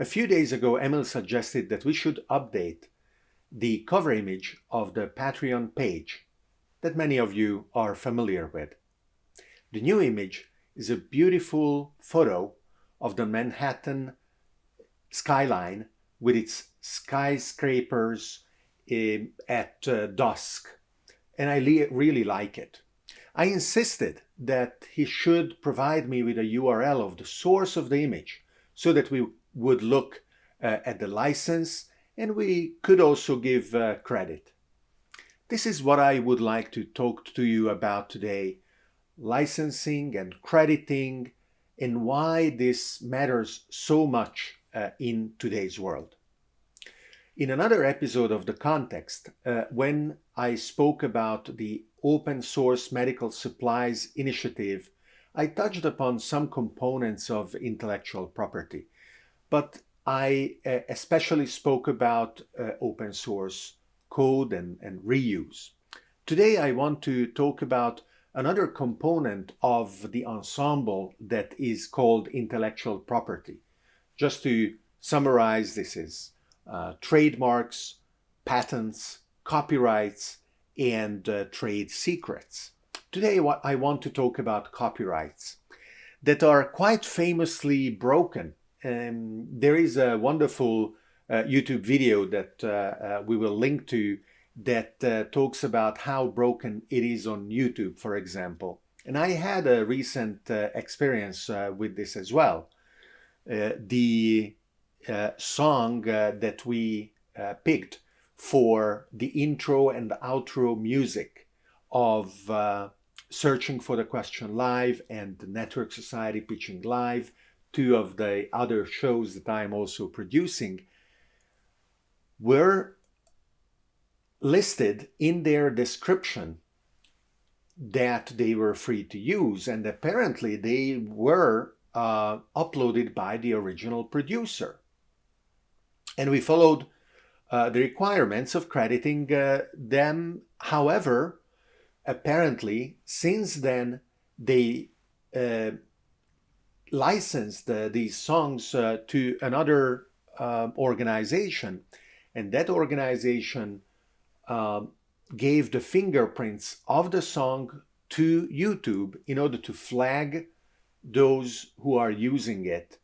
A few days ago, Emil suggested that we should update the cover image of the Patreon page that many of you are familiar with. The new image is a beautiful photo of the Manhattan skyline with its skyscrapers uh, at uh, dusk and I really like it. I insisted that he should provide me with a URL of the source of the image so that we would look uh, at the license and we could also give uh, credit. This is what I would like to talk to you about today, licensing and crediting and why this matters so much uh, in today's world. In another episode of The Context, uh, when I spoke about the open source medical supplies initiative, I touched upon some components of intellectual property, but I uh, especially spoke about uh, open source code and, and reuse. Today I want to talk about another component of the ensemble that is called intellectual property. Just to summarize, this is uh, trademarks, patents, copyrights, and uh, trade secrets. Today I want to talk about copyrights that are quite famously broken. Um, there is a wonderful uh, YouTube video that uh, uh, we will link to that uh, talks about how broken it is on YouTube, for example. And I had a recent experience with this as well. the uh, song uh, that we uh, picked for the intro and the outro music of uh, Searching for the Question Live and the Network Society Pitching Live, two of the other shows that I'm also producing, were listed in their description that they were free to use and apparently they were uh, uploaded by the original producer and we followed uh, the requirements of crediting uh, them. However, apparently, since then, they uh, licensed uh, these songs uh, to another um, organization, and that organization um, gave the fingerprints of the song to YouTube in order to flag those who are using it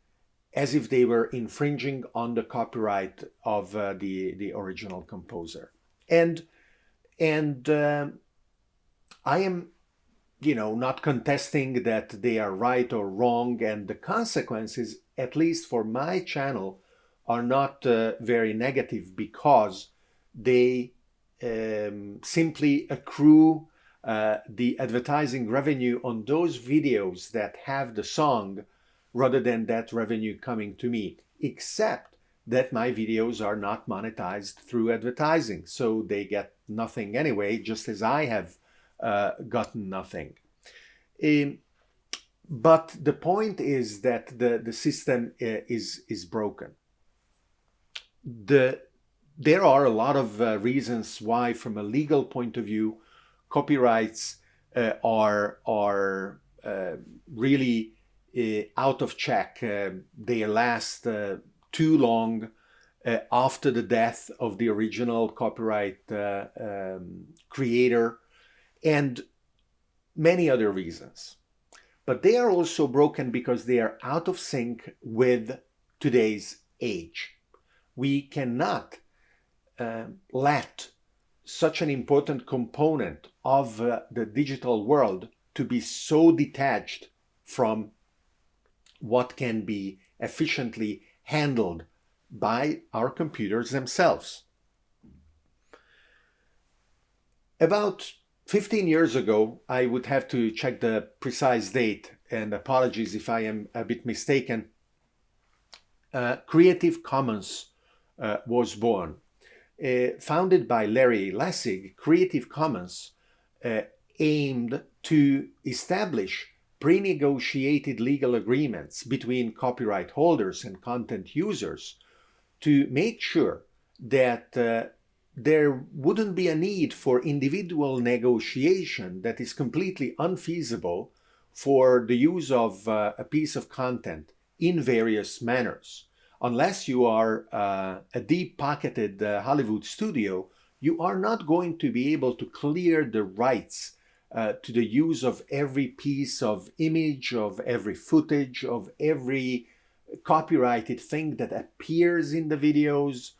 as if they were infringing on the copyright of uh, the the original composer. And and uh, i am you know not contesting that they are right or wrong and the consequences at least for my channel are not uh, very negative because they um, simply accrue uh, the advertising revenue on those videos that have the song rather than that revenue coming to me, except that my videos are not monetized through advertising. So they get nothing anyway, just as I have gotten nothing. Um, but the point is that the, the system uh, is, is broken. The, there are a lot of uh, reasons why, from a legal point of view, copyrights uh, are, are uh, really uh, out of check. Uh, they last uh, too long after the death of the original copyright um, creator and many other reasons. But they are also broken because they are out of sync with today's age. We cannot uh, let such an important component of uh, the digital world to be so detached from what can be efficiently handled by our computers themselves. About 15 years ago, I would have to check the precise date, and apologies if I am a bit mistaken, uh, Creative Commons uh, was born. Uh, founded by Larry Lessig, Creative Commons uh, aimed to establish pre-negotiated legal agreements between copyright holders and content users to make sure that uh, there wouldn't be a need for individual negotiation that is completely unfeasible for the use of uh, a piece of content in various manners. unless you are uh, a deep-pocketed uh, Hollywood studio, you are not going to be able to clear the rights uh, to the use of every piece of image, of every footage, of every copyrighted thing that appears in the videos,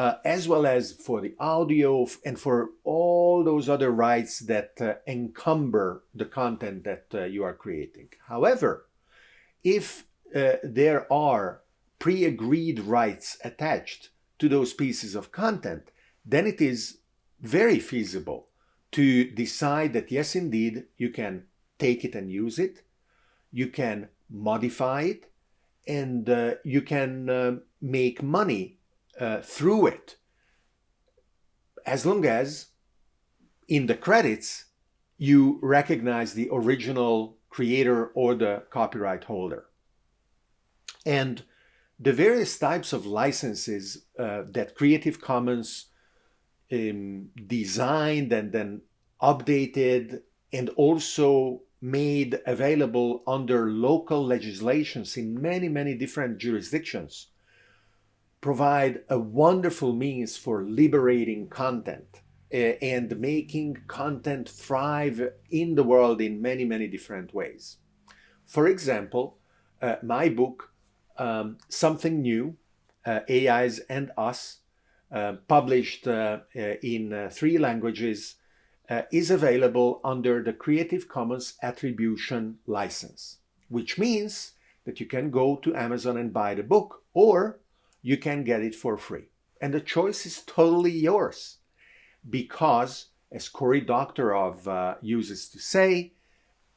uh, as well as for the audio and for all those other rights that uh, encumber the content that uh, you are creating. However, if uh, there are pre-agreed rights attached to those pieces of content, then it is very feasible to decide that yes, indeed, you can take it and use it, you can modify it, and uh, you can uh, make money uh, through it as long as in the credits you recognize the original creator or the copyright holder. And the various types of licenses uh, that Creative Commons um, designed and then updated and also made available under local legislations in many, many different jurisdictions provide a wonderful means for liberating content uh, and making content thrive in the world in many, many different ways. For example, uh, my book, um, Something New, uh, AIs and Us, uh, published uh, uh, in three languages, is available under the Creative Commons Attribution license, which means that you can go to Amazon and buy the book or you can get it for free. And the choice is totally yours because, as Cory Doctorow uh, uses to say,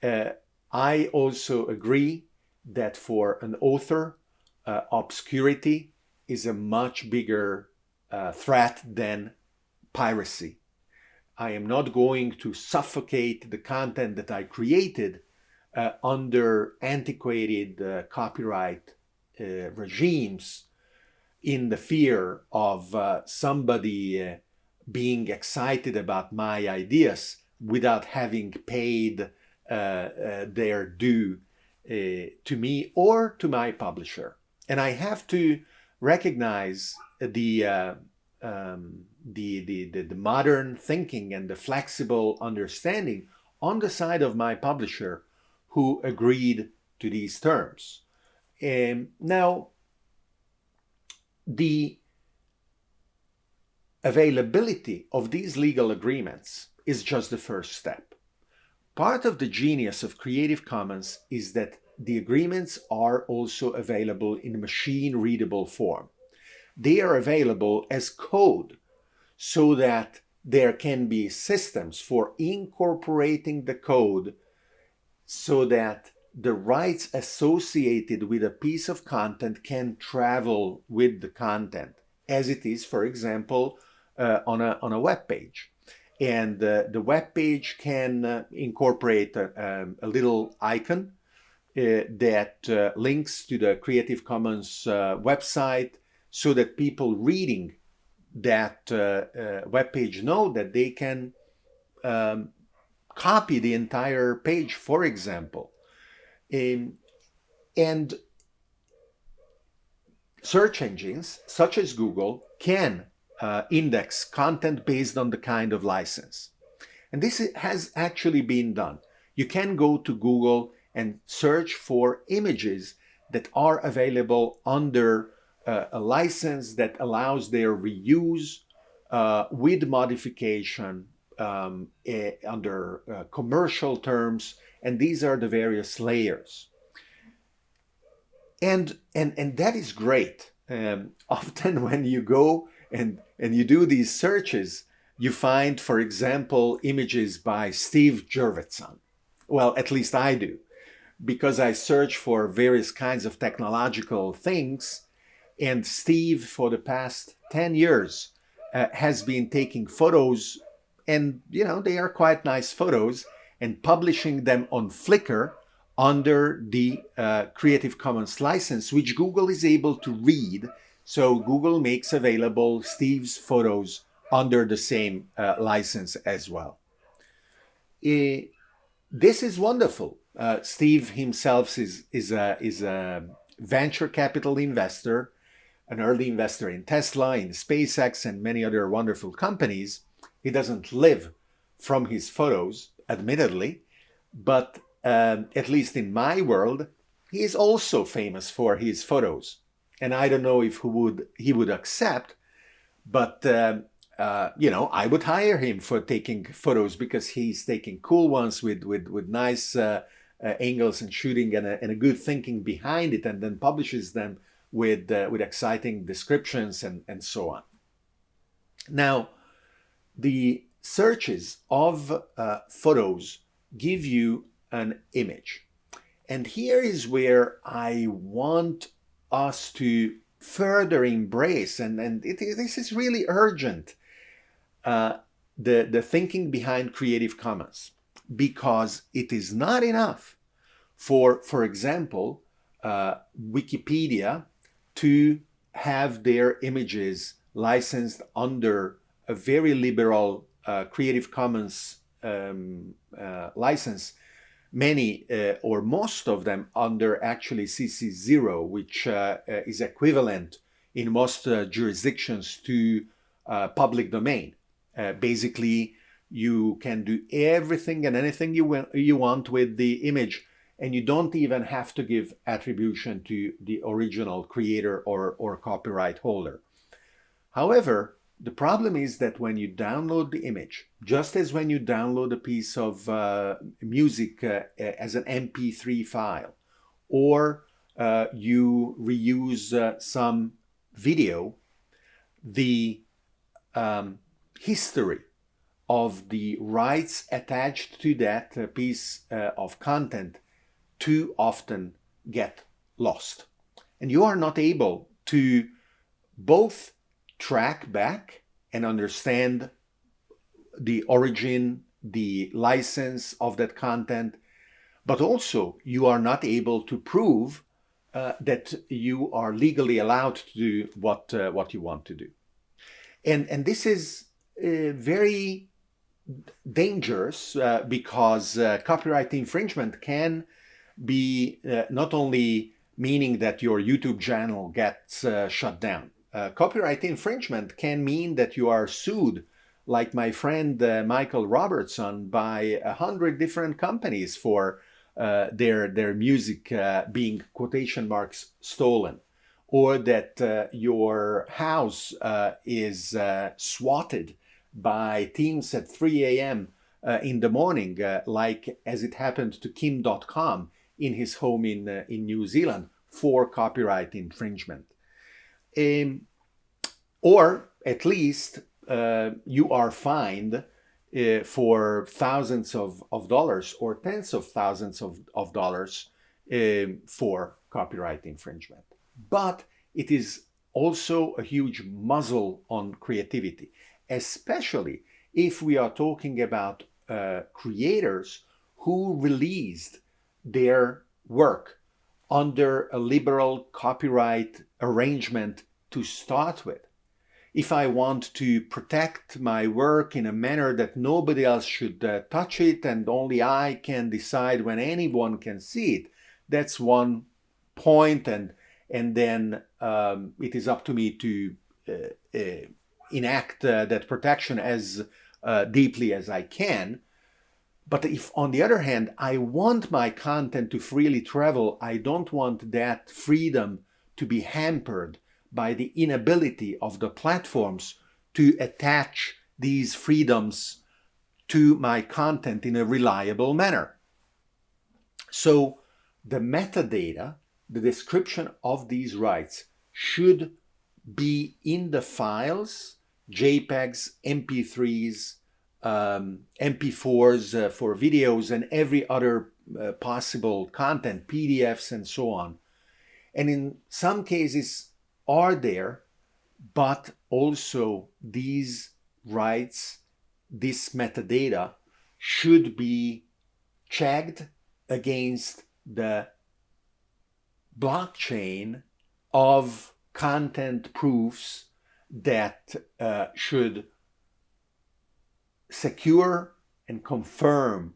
uh, I also agree that for an author, uh, obscurity is a much bigger uh, threat than piracy. I am not going to suffocate the content that I created uh, under antiquated uh, copyright regimes in the fear of uh, somebody uh, being excited about my ideas without having paid uh, uh their due uh, to me or to my publisher. And I have to recognize the, um, the, the, the, the modern thinking and the flexible understanding on the side of my publisher who agreed to these terms. Um, now, the availability of these legal agreements is just the first step. Part of the genius of Creative Commons is that the agreements are also available in machine readable form. They are available as code so that there can be systems for incorporating the code so that the rights associated with a piece of content can travel with the content as it is, for example, uh, on, a, on a web page. And uh, the web page can uh, incorporate a, um, a, little icon uh, that uh, links to the Creative Commons uh, website so that people reading that web page know that they can um, copy the entire page, for example. Um, and search engines such as Google can uh, index content based on the kind of license. And this has actually been done. You can go to Google and search for images that are available under uh, a license that allows their reuse uh, with modification um, eh, under uh, commercial terms and these are the various layers. And, and, and that is great. Um, often when you go and, and you do these searches, you find, for example, images by Steve Jurvetson. Well, at least I do, because I search for various kinds of technological things. And Steve, for the past 10 years, uh, has been taking photos and, you know, they are quite nice photos and publishing them on Flickr under the uh, Creative Commons license, which Google is able to read. So Google makes available Steve's photos under the same uh, license as well. Uh, this is wonderful. Steve himself is, is, a, is a venture capital investor an early investor in Tesla, in SpaceX, and many other wonderful companies. He doesn't live from his photos, admittedly, but um, at least in my world, he is also famous for his photos. And I don't know if he would he would accept, but um, uh, you know, I would hire him for taking photos because he's taking cool ones with with with nice uh, uh, angles and shooting and a, and a, good thinking behind it, and then publishes them with uh, with exciting descriptions and and so on. Now, the searches of uh, photos give you an image, and here is where I want us to further embrace, and and it, this is really urgent uh, the, the thinking behind Creative Commons because it is not enough for, for example, uh, Wikipedia to have their images licensed under a very liberal uh, Creative Commons um, uh, license, many uh, or most of them under actually CC0, which uh, is equivalent in most jurisdictions to public domain. Uh, basically, you can do everything and anything you, you want with the image and you don't even have to give attribution to the original creator or, or copyright holder. However, the problem is that when you download the image, just as when you download a piece of uh, music uh, as an MP3 file, or uh, you reuse uh, some video, the um, history of the rights attached to that uh, piece uh, of content too often get lost. And you are not able to both track back and understand the origin, the license of that content, but also you are not able to prove uh, that you are legally allowed to do what, uh, what you want to do. And, and this is uh, very dangerous uh, because uh, copyright infringement can be not only meaning that your YouTube channel gets shut down. Copyright infringement can mean that you are sued like my friend uh, Michael Robertson by a hundred different companies for uh, their their music uh, being quotation marks stolen or that your house is swatted by teams at 3 a.m. Uh, in the morning, uh, like as it happened to Kim Dotcom in his home in, uh, in New Zealand for copyright infringement. Um, or at least uh, you are fined uh, for thousands of, of dollars or tens of thousands of, of dollars um, for copyright infringement. But it is also a huge muzzle on creativity especially if we are talking about uh, creators who released their work under a liberal copyright arrangement to start with. If I want to protect my work in a manner that nobody else should uh, touch it and only I can decide when anyone can see it, that's one point and and then um, it is up to me to uh, uh enact uh, that protection as uh, deeply as I can. But if, on the other hand, I want my content to freely travel, I don't want that freedom to be hampered by the inability of the platforms to attach these freedoms to my content in a reliable manner. So the metadata, the description of these rights should be in the files JPEGs, MP3s, um, MP4s uh, for videos, and every other uh, possible content, PDFs, and so on. And in some cases are there, but also these rights, this metadata should be checked against the blockchain of content proofs that uh, should secure and confirm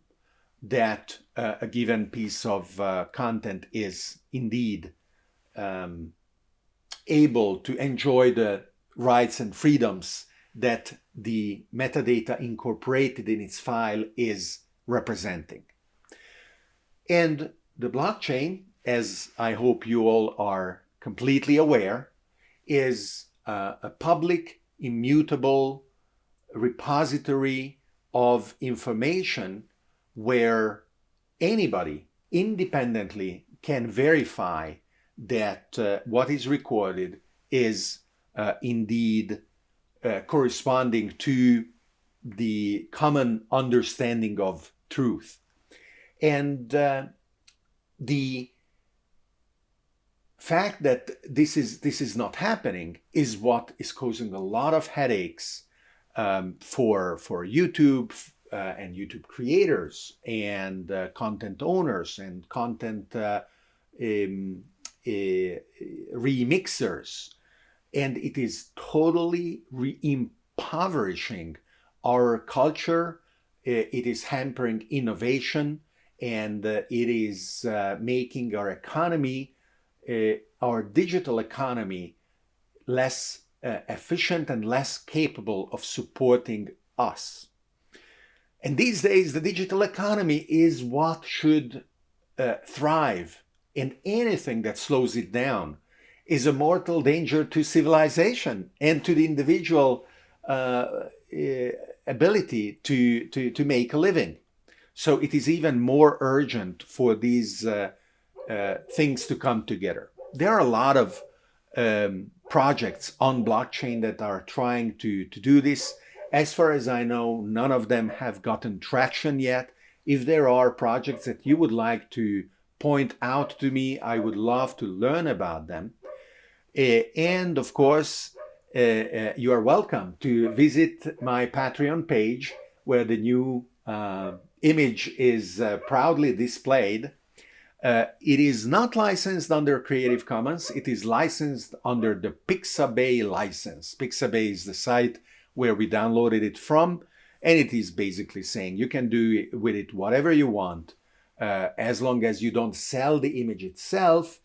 that uh, a given piece of uh, content is indeed um, able to enjoy the rights and freedoms that the metadata incorporated in its file is representing. And the blockchain, as I hope you all are completely aware, is uh, a public, immutable repository of information where anybody independently can verify that uh, what is recorded is uh, indeed uh, corresponding to the common understanding of truth. And uh, the fact that this is this is not happening is what is causing a lot of headaches um, for for YouTube uh, and YouTube creators and uh, content owners and content uh, um, remixers. And it is totally impoverishing our culture. Uh, it is hampering innovation and uh, it is making our economy uh, our digital economy less uh, efficient and less capable of supporting us. And these days, the digital economy is what should uh, thrive, and anything that slows it down is a mortal danger to civilization and to the individual uh, uh ability to, to, to make a living. So it is even more urgent for these uh, uh, things to come together. There are a lot of um, projects on blockchain that are trying to, to do this. As far as I know, none of them have gotten traction yet. If there are projects that you would like to point out to me, I would love to learn about them. Uh, and of course, uh, uh, you are welcome to visit my Patreon page where the new image is proudly displayed uh, it is not licensed under Creative Commons. It is licensed under the Pixabay license. Pixabay is the site where we downloaded it from. And it is basically saying you can do with it whatever you want uh, as long as you don't sell the image itself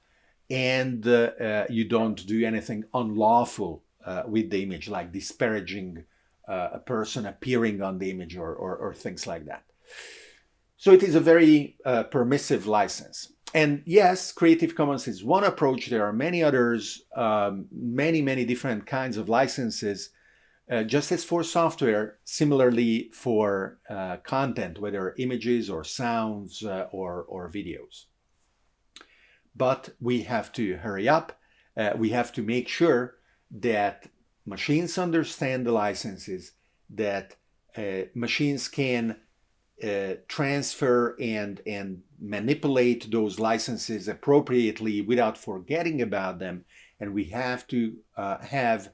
and uh, uh you don't do anything unlawful uh, with the image, like disparaging a person appearing on the image or, or, or things like that. So it is a very permissive license. And yes, Creative Commons is one approach. There are many others, um, many, many different kinds of licenses. Uh, just as for software, similarly for uh, content, whether images or sounds uh, or, or videos. But we have to hurry up. Uh, we have to make sure that machines understand the licenses, that uh, machines can transfer and and manipulate those licenses appropriately without forgetting about them and we have to have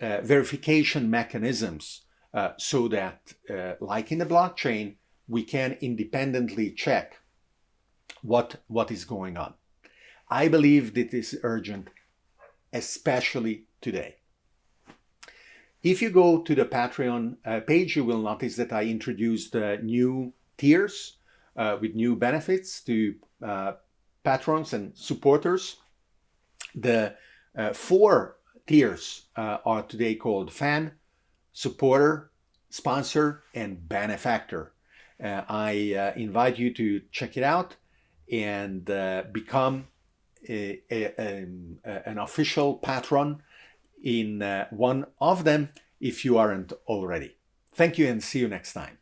uh, verification mechanisms uh, so that uh, like in the blockchain we can independently check what what is going on i believe that this is urgent especially today if you go to the Patreon uh, page, you will notice that I introduced uh, new tiers with new benefits to patrons and supporters. The four tiers uh, are today called fan, supporter, sponsor, and benefactor. I invite you to check it out and become a, a, a, an official patron in uh, one of them if you aren't already. Thank you and see you next time.